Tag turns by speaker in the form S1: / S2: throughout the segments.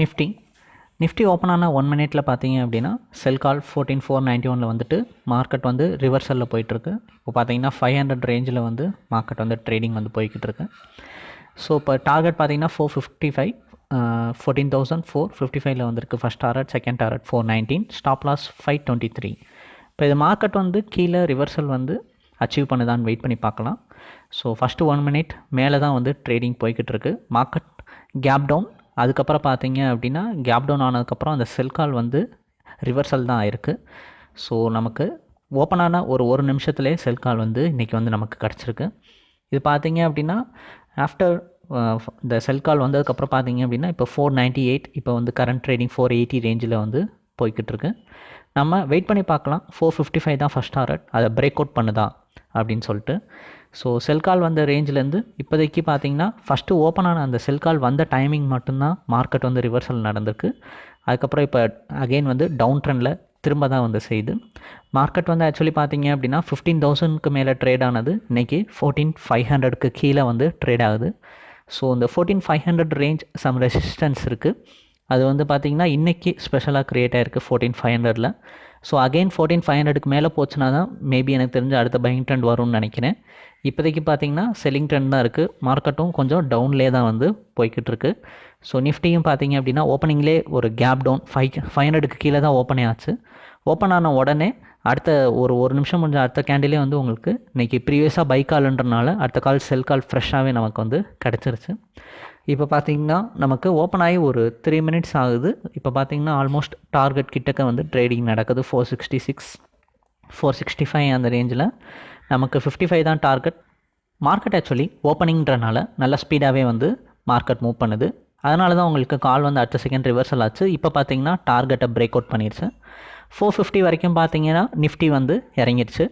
S1: Nifty Nifty open ஆன one மினிட்ல பார்த்தீங்க அப்படின்னா sell call fourteen four ninety ஒனில் வந்துட்டு மார்க்கெட் வந்து ரிவர்சலில் போயிட்டுருக்கு. இப்போ பார்த்தீங்கன்னா ஃபைவ் ஹண்ட்ரட் ரேஞ்சில் வந்து மார்க்கெட் வந்து ட்ரேடிங் வந்து போய்கிட்டு இருக்கு ஸோ இப்போ டார்கெட் பார்த்தீங்கன்னா four fifty five fourteen thousand four fifty ஃபைவ்ல வந்திருக்கு. First target second target four nineteen stop loss five twenty three இப்போ இது மார்க்கெட் வந்து கீழே ரிவர்சல் வந்து அச்சீவ் பண்ணுதான்னு வெயிட் பண்ணி பார்க்கலாம். ஸோ ஃபஸ்ட்டு ஒன் மினிட் மேலே தான் வந்து ட்ரேடிங் போய்கிட்டு இருக்கு மார்க்கெட் கேப் டவுன் அதுக்கப்புறம் பார்த்தீங்க அப்படின்னா கேப் டவுன் ஆனதுக்கப்புறம் அந்த செல் கால் வந்து ரிவர்சல் தான் ஆயிருக்கு ஸோ நமக்கு ஓப்பனான ஒரு ஒரு நிமிஷத்துலேயே செல் கால் வந்து இன்றைக்கி வந்து நமக்கு கிடச்சிருக்கு. இது பார்த்தீங்க அப்படின்னா ஆஃப்டர் இந்த செல் கால் வந்ததுக்கப்புறம் பார்த்தீங்க அப்படின்னா இப்போ ஃபோர் நைன்ட்டி எயிட் இப்போ வந்து கரண்ட் ட்ரேடிங் ஃபோர் எயிட்டி ரேஞ்சில் வந்து போய்கிட்டு இருக்கு. நம்ம வெயிட் பண்ணி பார்க்கலாம். ஃபோர் ஃபிஃப்டி ஃபைவ் தான் ஃபஸ்ட் டாரட் அதை பிரேக் அவுட் பண்ணுதா? அப்படின்னு சொல்லிட்டு. ஸோ செல் கால் வந்த ரேஞ்சிலேருந்து இப்போதைக்கு பார்த்தீங்கன்னா ஃபஸ்ட்டு ஓப்பன் ஆன அந்த செல் கால் வந்த டைமிங் மட்டும்தான் மார்க்கெட் வந்து ரிவர்சல் நடந்திருக்கு. அதுக்கப்புறம் இப்போ அகெயின் வந்து டவுன் ட்ரெண்டில் திரும்ப தான் வந்து செய்யுது. மார்க்கெட் வந்து ஆக்சுவலி பார்த்தீங்க அப்படின்னா ஃபிஃப்டீன் தௌசண்ட்க்கு மேலே ட்ரேட் ஆனது. இன்றைக்கி ஃபோர்டீன் ஃபைவ் ஹண்ட்ரட்க்கு கீழே வந்து ட்ரேட் ஆகுது. ஸோ இந்த fourteen five hundred range some resistance இருக்குது அது வந்து பார்த்திங்கன்னா இன்றைக்கி ஸ்பெஷலாக க்ரியேட் ஆகிருக்கு ஃபோர்டீன் ஃபைவ் ஹண்ட்ரடில் ஸோ அகெயின் ஃபோர்டீன் ஃபைவ் ஹண்ட்ரடுக்கு மேலே போச்சுன்னா தான் மேபி எனக்கு தெரிஞ்ச அடுத்த பையிங் ட்ரெண்ட் வரும்னு நினைக்கிறேன். இப்போதைக்கு பார்த்தீங்கன்னா செல்லிங் ட்ரெண்ட் தான் இருக்குது மார்க்கெட்டும் கொஞ்சம் டவுன்லேயே தான் வந்து போய்கிட்டு இருக்கு. ஸோ நிஃப்டியும் பார்த்தீங்க அப்படின்னா ஓப்பனிங்லேயே ஒரு கேப் டவுன் ஃபைவ் ஃபைவ் ஹண்ட்ரடுக்கு கீழே தான் ஓப்பனே ஆச்சு. ஓப்பன் ஆன உடனே அடுத்த ஒரு ஒரு நிமிஷம் முடிஞ்ச அடுத்த கேண்டிலே வந்து உங்களுக்கு இன்றைக்கி ப்ரீவியஸாக பை கால்ன்றனால அடுத்த கால் செல் கால் ஃப்ரெஷ்ஷாகவே நமக்கு வந்து கிடச்சிருச்சு. இப்போ பார்த்தீங்கன்னா நமக்கு ஓப்பன் ஆகி ஒரு த்ரீ மினிட்ஸ் ஆகுது. இப்போ பார்த்தீங்கன்னா ஆல்மோஸ்ட் டார்கெட் கிட்டக்க வந்து ட்ரேடிங் நடக்குது. Four sixty six four sixty five அந்த ரேஞ்சில் நமக்கு ஃபிஃப்டி ஃபைவ் தான் டார்கெட் மார்க்கெட் ஆக்சுவலி ஓப்பனிங்கிறனால நல்ல ஸ்பீடாகவே வந்து மார்க்கெட் மூவ் பண்ணுது. அதனால தான் உங்களுக்கு கால் வந்து அடுத்த செகண்ட் ரிவர்சல் ஆச்சு. இப்போ பார்த்தீங்கன்னா டார்கெட்டை பிரேக் அவுட் பண்ணிருச்சு. ஃபோர் ஃபிஃப்டி வரைக்கும் பார்த்தீங்கன்னா நிஃப்டி வந்து இறங்கிடுச்சு.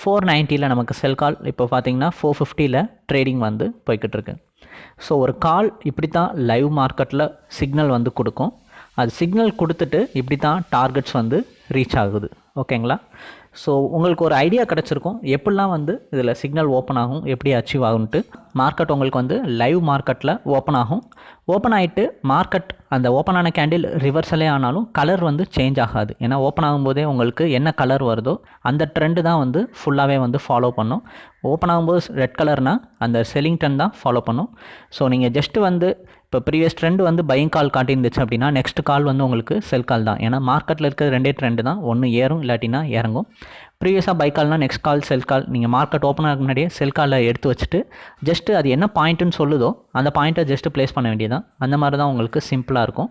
S1: ஃபோர் நைன்ட்டியில் நமக்கு செல் கால் இப்போ பார்த்தீங்கன்னா ஃபோர் ஃபிஃப்டியில் ட்ரேடிங் வந்து போய்கிட்டு இருக்கு ஸோ ஒரு கால் இப்படி தான் லைவ் மார்க்கெட்டில் சிக்னல் வந்து கொடுக்கும். அது சிக்னல் கொடுத்துட்டு இப்படி தான் டார்கெட்ஸ் வந்து ரீச் ஆகுது. ஓகேங்களா ஸோ உங்களுக்கு ஒரு ஐடியா கிடச்சிருக்கும். எப்படிலாம் வந்து இதில் சிக்னல் ஓப்பன் ஆகும்? எப்படி அச்சீவ் ஆகும்ட்டு மார்க்கெட் உங்களுக்கு வந்து லைவ் மார்க்கெட்டில் ஓப்பன் ஆகும். ஓப்பன் ஆகிட்டு மார்க்கெட் அந்த ஓப்பன் ஆன கேண்டில் ரிவர்சலே ஆனாலும் கலர் வந்து சேஞ்ச் ஆகாது. ஏன்னா ஓப்பன் ஆகும்போதே உங்களுக்கு என்ன கலர் வருதோ அந்த ட்ரெண்டு தான் வந்து ஃபுல்லாகவே வந்து ஃபாலோ பண்ணும். ஓப்பன் ஆகும்போது ரெட் கலர்னால் அந்த செல்லிங் ட்ரெண்ட் தான் ஃபாலோ பண்ணும். ஸோ நீங்கள் ஜஸ்ட்டு வந்து இப்போ ப்ரீவியஸ் ட்ரெண்ட் வந்து பையிங் கால் காட்டியிருந்துச்சு அப்படின்னா நெக்ஸ்ட் கால் வந்து உங்களுக்கு செல் கால் தான். ஏன்னா மார்க்கெட்டில் இருக்கிற ரெண்டே ட்ரெண்டு தான். ஒன்று ஏறும் இல்லாட்டினா இறங்கும். ப்ரீவியஸாக பை கால்னால் நெக்ஸ்ட் கால் செல் கால் நீங்கள் மார்க்கெட் ஓப்பன் ஆக முன்னாடியே செல் காலில் எடுத்து வச்சுட்டு ஜஸ்ட்டு அது என்ன பாயிண்ட்டுன்னு சொல்லுதோ அந்த பாயிண்ட்டை ஜஸ்ட்டு ப்ளேஸ் பண்ண வேண்டியதான் அந்த மாதிரி தான் உங்களுக்கு சிம்பிளாக இருக்கும்.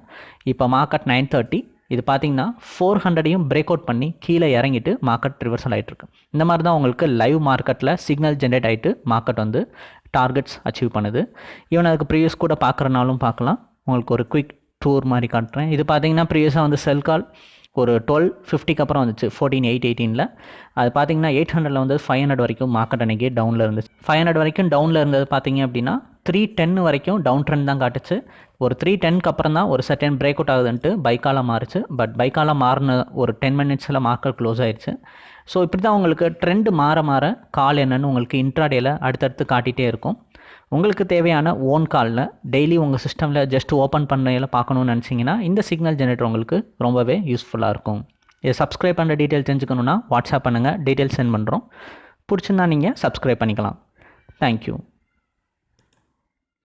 S1: இப்போ மார்க்கெட் நைன் தேர்ட்டி இது பார்த்தீங்கன்னா ஃபோர் ஹண்ட்ரடையும் பிரேக் அவுட் பண்ணி கீழே இறங்கிட்டு மார்க்கெட் ரிவர்சல் ஆகிட்டு இருக்கு. இந்த மாதிரி தான் உங்களுக்கு லைவ் மார்க்கெட்டில் சிக்னல் ஜென்ரேட் ஆகிட்டு மார்க்கெட் வந்து டார்கெட்ஸ் அச்சீவ் பண்ணுது. ஈவன் அதுக்கு ப்ரீவியஸ் கூட பார்க்குறனாலும் பார்க்கலாம் உங்களுக்கு ஒரு குயிக் டூர் மாதிரி காட்டுறேன். இது பார்த்தீங்கன்னா ப்ரீவியஸாக வந்து செல் கால் ஒரு டுவெல் ஃபிஃப்டிக்கு அப்புறம் வந்துச்சு ஃபோர்டீன் எயிட் எயிட்டீனில் அது பார்த்தீங்கன்னா எயிட் ஹண்ட்ரடில் வந்து ஃபைவ் ஹண்ட்ரட் வரைக்கும் மார்க்கெட் அன்றைக்கி டவுனில் இருந்துச்சு. ஃபைவ் ஹண்ட்ரட் வரைக்கும் டவுனில் இருந்தது பார்த்தீங்க அப்படின்னா த்ரீ டென் வரைக்கும் டவுன் ட்ரெண்ட் தான் காட்டுச்சு. ஒரு த்ரீ டென்க்கு அப்புறம் தான் ஒரு செகண்ட் பிரேக் அவுட் ஆகுதுன்ட்டு பைக்கால மாறுச்சு. பட் பைக்கால மாறின ஒரு டென் மினிட்ஸில் மார்க்கெட் க்ளோஸ் ஆயிடுச்சு ஸோ இப்படி தான் உங்களுக்கு ட்ரெண்டு மாற மாற கால் என்னன்னு உங்களுக்கு இன்ட்ராடேயில் அடுத்தடுத்து காட்டிகிட்டே இருக்கும். உங்களுக்கு தேவையான ஓன் காலில் டெய்லி உங்கள் சிஸ்டமில் ஜஸ்ட் ஓப்பன் பண்ணையில் பார்க்கணுன்னு நினச்சிங்கன்னா இந்த சிக்னல் ஜெனரேட்டர் உங்களுக்கு ரொம்பவே யூஸ்ஃபுல்லாக இருக்கும். இதை சப்ஸ்கிரைப் பண்ணுற டீட்டெயில் தெரிஞ்சுக்கணுன்னா வாட்ஸ்அப் பண்ணுங்கள் டீட்டெயில் சென்ட் பண்ணுறோம் பிடிச்சிருந்தா நீங்கள் சப்ஸ்கிரைப் பண்ணிக்கலாம். தேங்க்யூ